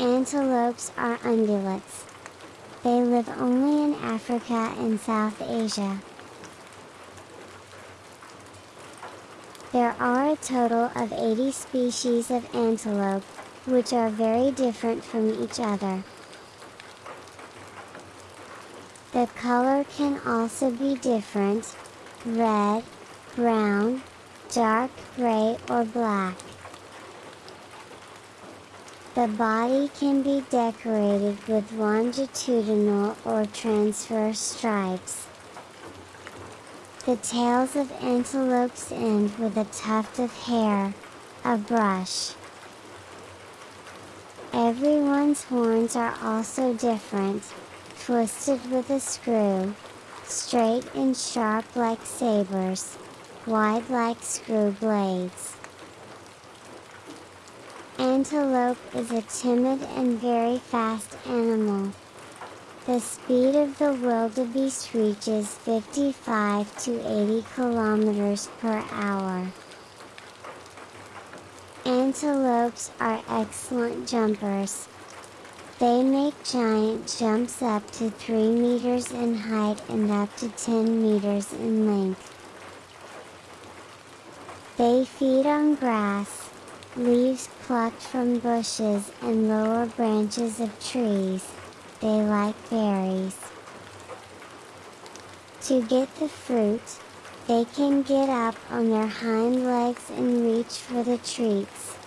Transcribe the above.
Antelopes are ungulates. They live only in Africa and South Asia. There are a total of 80 species of antelope, which are very different from each other. The color can also be different, red, brown, dark gray or black. The body can be decorated with longitudinal or transverse stripes. The tails of antelopes end with a tuft of hair, a brush. Everyone's horns are also different, twisted with a screw, straight and sharp like sabers, wide like screw blades. Antelope is a timid and very fast animal. The speed of the wildebeest reaches 55 to 80 kilometers per hour. Antelopes are excellent jumpers. They make giant jumps up to 3 meters in height and up to 10 meters in length. They feed on grass, leaves plucked from bushes and lower branches of trees, they like berries. To get the fruit, they can get up on their hind legs and reach for the treats.